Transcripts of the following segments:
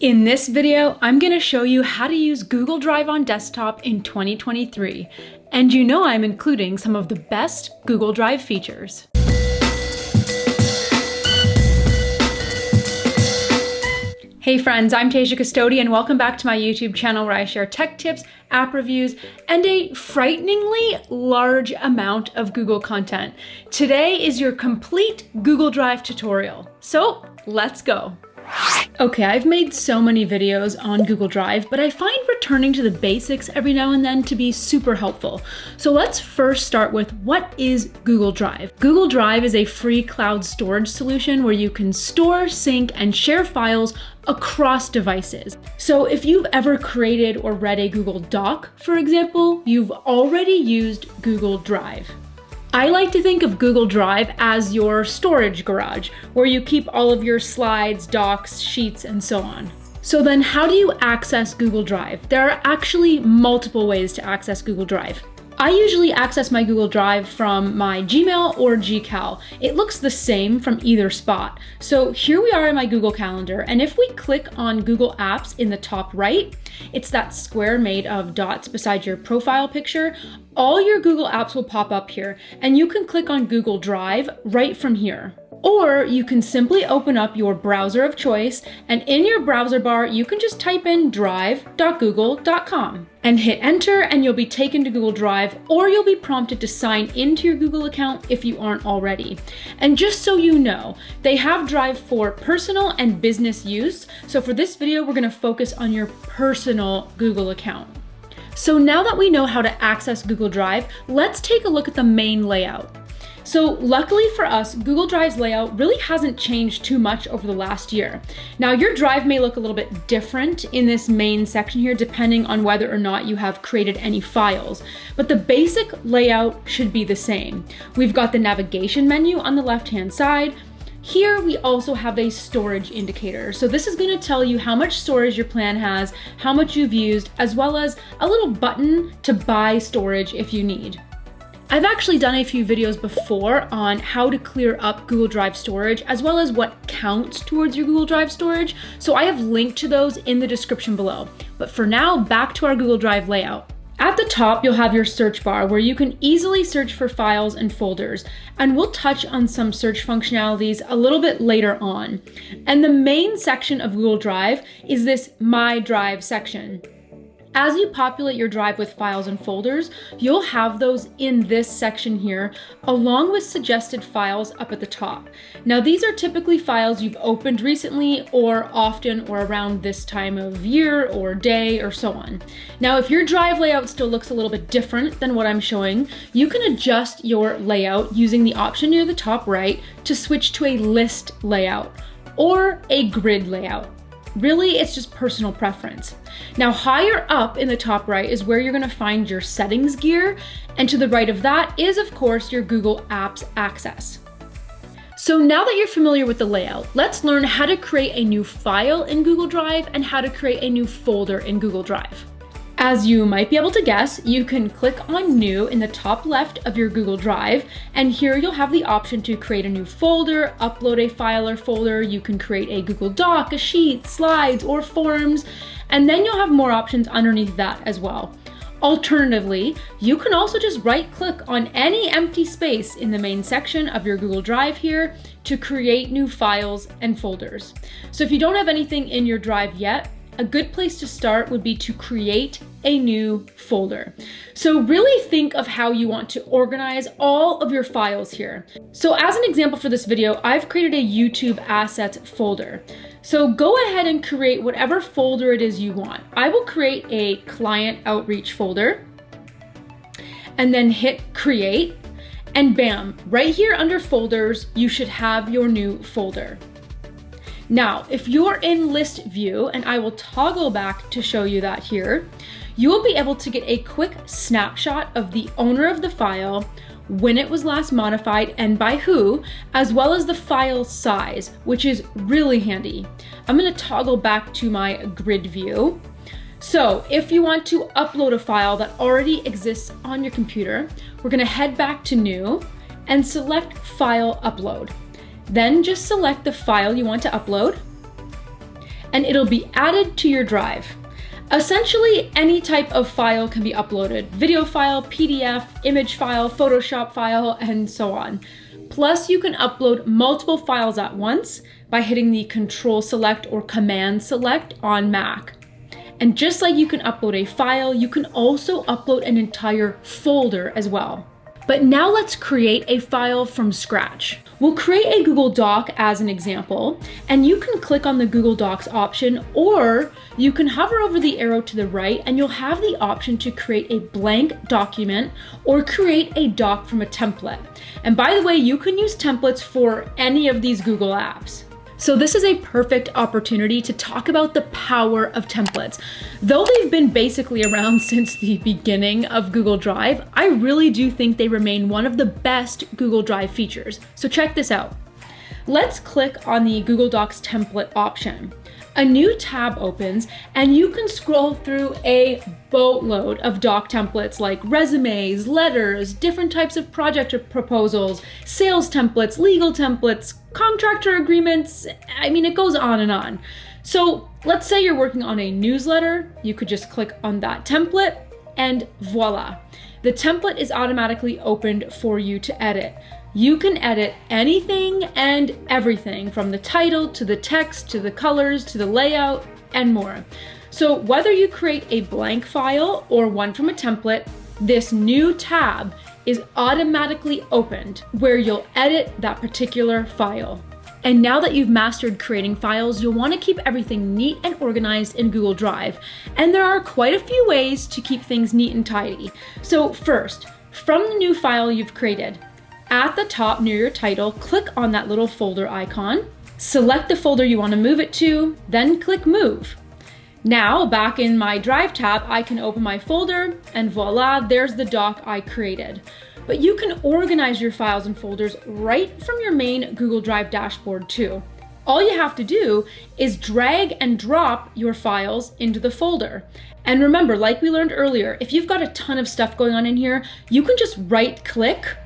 In this video, I'm going to show you how to use Google Drive on desktop in 2023. And you know I'm including some of the best Google Drive features. Hey friends, I'm Tasia Custode and welcome back to my YouTube channel where I share tech tips, app reviews, and a frighteningly large amount of Google content. Today is your complete Google Drive tutorial. So let's go. Okay, I've made so many videos on Google Drive, but I find returning to the basics every now and then to be super helpful. So let's first start with what is Google Drive? Google Drive is a free cloud storage solution where you can store, sync, and share files across devices. So if you've ever created or read a Google Doc, for example, you've already used Google Drive. I like to think of Google Drive as your storage garage, where you keep all of your slides, docs, sheets, and so on. So then how do you access Google Drive? There are actually multiple ways to access Google Drive. I usually access my Google Drive from my Gmail or Gcal. It looks the same from either spot. So here we are in my Google Calendar, and if we click on Google Apps in the top right, it's that square made of dots beside your profile picture. All your Google apps will pop up here, and you can click on Google Drive right from here. Or you can simply open up your browser of choice and in your browser bar, you can just type in drive.google.com and hit enter and you'll be taken to Google Drive or you'll be prompted to sign into your Google account if you aren't already. And just so you know, they have Drive for personal and business use. So for this video, we're gonna focus on your personal Google account. So now that we know how to access Google Drive, let's take a look at the main layout. So luckily for us, Google Drive's layout really hasn't changed too much over the last year. Now your drive may look a little bit different in this main section here, depending on whether or not you have created any files, but the basic layout should be the same. We've got the navigation menu on the left-hand side, here we also have a storage indicator. So this is gonna tell you how much storage your plan has, how much you've used, as well as a little button to buy storage if you need. I've actually done a few videos before on how to clear up Google Drive storage as well as what counts towards your Google Drive storage, so I have linked to those in the description below. But for now, back to our Google Drive layout. At the top, you'll have your search bar where you can easily search for files and folders, and we'll touch on some search functionalities a little bit later on. And the main section of Google Drive is this My Drive section. As you populate your drive with files and folders, you'll have those in this section here, along with suggested files up at the top. Now these are typically files you've opened recently or often or around this time of year or day or so on. Now if your drive layout still looks a little bit different than what I'm showing, you can adjust your layout using the option near the top right to switch to a list layout or a grid layout. Really, it's just personal preference. Now, higher up in the top right is where you're gonna find your settings gear, and to the right of that is, of course, your Google Apps access. So now that you're familiar with the layout, let's learn how to create a new file in Google Drive and how to create a new folder in Google Drive. As you might be able to guess, you can click on New in the top left of your Google Drive, and here you'll have the option to create a new folder, upload a file or folder, you can create a Google Doc, a sheet, slides, or forms, and then you'll have more options underneath that as well. Alternatively, you can also just right click on any empty space in the main section of your Google Drive here to create new files and folders. So if you don't have anything in your drive yet, a good place to start would be to create a new folder. So really think of how you want to organize all of your files here. So as an example for this video, I've created a YouTube assets folder. So go ahead and create whatever folder it is you want. I will create a client outreach folder and then hit create and bam, right here under folders, you should have your new folder. Now, if you're in list view, and I will toggle back to show you that here, you will be able to get a quick snapshot of the owner of the file, when it was last modified and by who, as well as the file size, which is really handy. I'm gonna toggle back to my grid view. So if you want to upload a file that already exists on your computer, we're gonna head back to new and select file upload. Then just select the file you want to upload. and it'll be added to your drive. Essentially, any type of file can be uploaded. Video file, PDF, image file, Photoshop file, and so on. Plus, you can upload multiple files at once by hitting the Control Select or Command Select on Mac. And just like you can upload a file, you can also upload an entire folder as well. But now let's create a file from scratch. We'll create a Google Doc as an example, and you can click on the Google Docs option, or you can hover over the arrow to the right and you'll have the option to create a blank document or create a doc from a template. And by the way, you can use templates for any of these Google apps. So this is a perfect opportunity to talk about the power of templates. Though they've been basically around since the beginning of Google Drive, I really do think they remain one of the best Google Drive features. So check this out. Let's click on the Google Docs template option a new tab opens and you can scroll through a boatload of doc templates like resumes, letters, different types of project proposals, sales templates, legal templates, contractor agreements. I mean, it goes on and on. So let's say you're working on a newsletter, you could just click on that template and voila. The template is automatically opened for you to edit. You can edit anything and everything from the title to the text to the colors to the layout and more. So whether you create a blank file or one from a template, this new tab is automatically opened where you'll edit that particular file. And now that you've mastered creating files, you'll want to keep everything neat and organized in Google Drive. And there are quite a few ways to keep things neat and tidy. So first, from the new file you've created, at the top near your title, click on that little folder icon, select the folder you want to move it to, then click Move. Now, back in my Drive tab, I can open my folder and voila, there's the doc I created. But you can organize your files and folders right from your main Google Drive dashboard too. All you have to do is drag and drop your files into the folder. And remember, like we learned earlier, if you've got a ton of stuff going on in here, you can just right click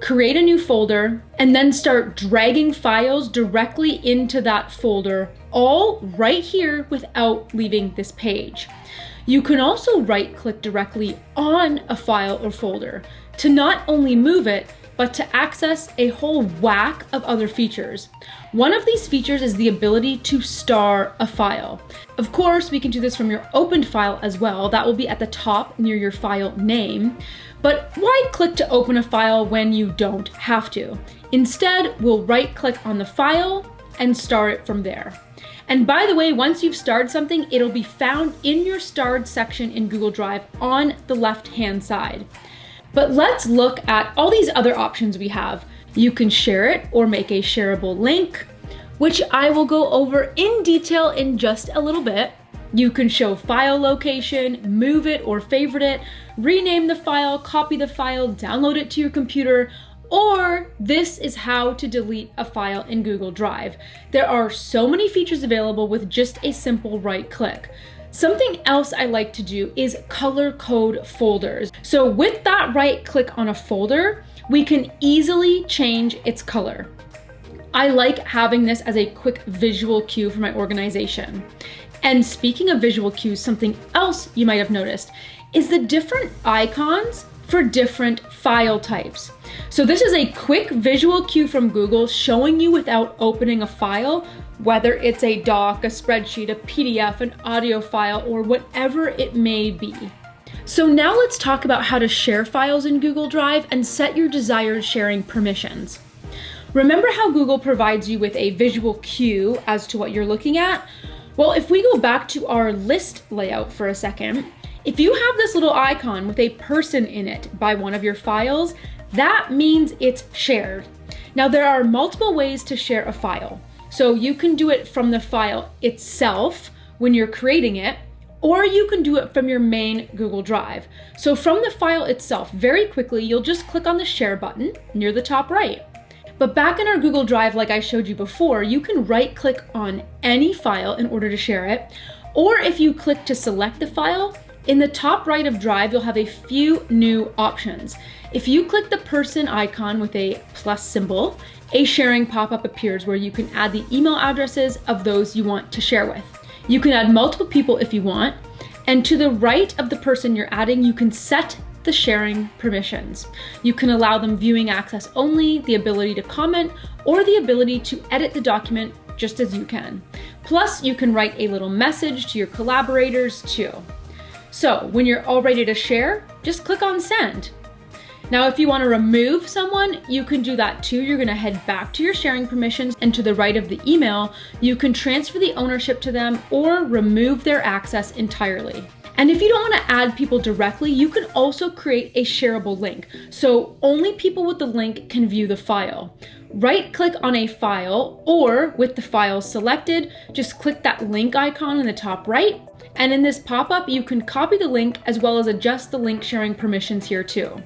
create a new folder, and then start dragging files directly into that folder, all right here without leaving this page. You can also right click directly on a file or folder to not only move it, but to access a whole whack of other features. One of these features is the ability to star a file. Of course, we can do this from your opened file as well. That will be at the top near your file name. But why click to open a file when you don't have to? Instead, we'll right click on the file and star it from there. And by the way, once you've starred something, it'll be found in your starred section in Google Drive on the left-hand side. But let's look at all these other options we have. You can share it or make a shareable link, which I will go over in detail in just a little bit. You can show file location, move it or favorite it, rename the file, copy the file, download it to your computer, or this is how to delete a file in Google Drive. There are so many features available with just a simple right click. Something else I like to do is color code folders. So with that right click on a folder, we can easily change its color. I like having this as a quick visual cue for my organization. And speaking of visual cues, something else you might have noticed is the different icons for different file types. So this is a quick visual cue from Google showing you without opening a file, whether it's a doc, a spreadsheet, a PDF, an audio file, or whatever it may be. So now let's talk about how to share files in Google Drive and set your desired sharing permissions. Remember how Google provides you with a visual cue as to what you're looking at? Well, if we go back to our list layout for a second, if you have this little icon with a person in it by one of your files, that means it's shared. Now there are multiple ways to share a file. So you can do it from the file itself when you're creating it, or you can do it from your main Google Drive. So from the file itself, very quickly, you'll just click on the share button near the top right. But back in our Google Drive, like I showed you before, you can right click on any file in order to share it. Or if you click to select the file, in the top right of Drive, you'll have a few new options. If you click the person icon with a plus symbol, a sharing pop-up appears where you can add the email addresses of those you want to share with. You can add multiple people if you want. And to the right of the person you're adding, you can set the sharing permissions. You can allow them viewing access only, the ability to comment, or the ability to edit the document just as you can. Plus, you can write a little message to your collaborators too. So when you're all ready to share, just click on send. Now, if you wanna remove someone, you can do that too. You're gonna head back to your sharing permissions and to the right of the email, you can transfer the ownership to them or remove their access entirely. And if you don't wanna add people directly, you can also create a shareable link. So only people with the link can view the file. Right click on a file or with the file selected, just click that link icon in the top right. And in this pop-up, you can copy the link as well as adjust the link sharing permissions here too.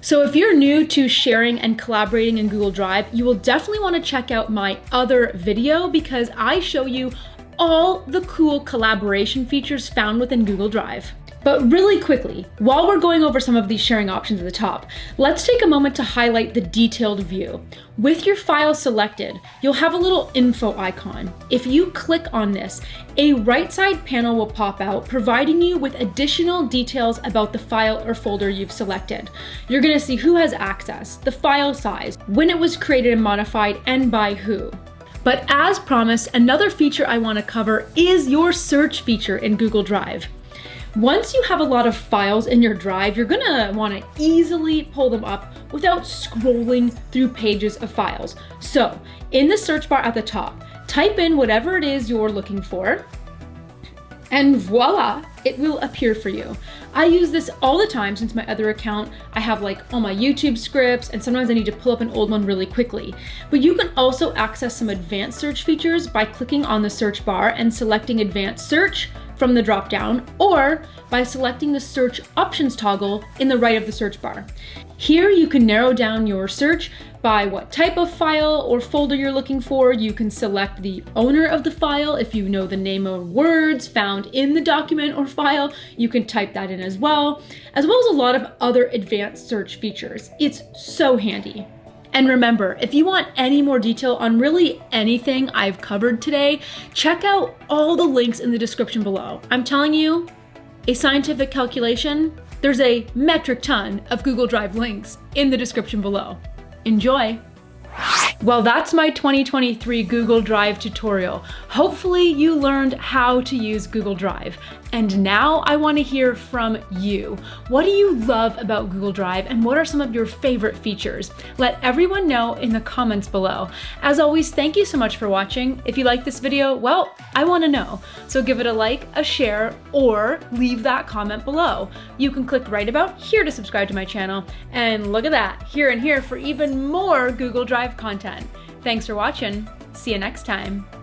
So if you're new to sharing and collaborating in Google Drive, you will definitely wanna check out my other video because I show you all the cool collaboration features found within Google Drive. But really quickly, while we're going over some of these sharing options at the top, let's take a moment to highlight the detailed view. With your file selected, you'll have a little info icon. If you click on this, a right side panel will pop out, providing you with additional details about the file or folder you've selected. You're gonna see who has access, the file size, when it was created and modified, and by who. But as promised, another feature I wanna cover is your search feature in Google Drive. Once you have a lot of files in your drive, you're gonna wanna easily pull them up without scrolling through pages of files. So in the search bar at the top, type in whatever it is you're looking for, and voila, it will appear for you. I use this all the time since my other account, I have like all my YouTube scripts and sometimes I need to pull up an old one really quickly. But you can also access some advanced search features by clicking on the search bar and selecting advanced search from the dropdown or by selecting the search options toggle in the right of the search bar. Here you can narrow down your search by what type of file or folder you're looking for. You can select the owner of the file. If you know the name of words found in the document or file, you can type that in as well, as well as a lot of other advanced search features. It's so handy. And remember, if you want any more detail on really anything I've covered today, check out all the links in the description below. I'm telling you, a scientific calculation, there's a metric ton of Google Drive links in the description below. Enjoy! Well, that's my 2023 Google Drive tutorial. Hopefully you learned how to use Google Drive. And now I wanna hear from you. What do you love about Google Drive and what are some of your favorite features? Let everyone know in the comments below. As always, thank you so much for watching. If you like this video, well, I wanna know. So give it a like, a share, or leave that comment below. You can click right about here to subscribe to my channel. And look at that, here and here for even more Google Drive content. Thanks for watching. See you next time.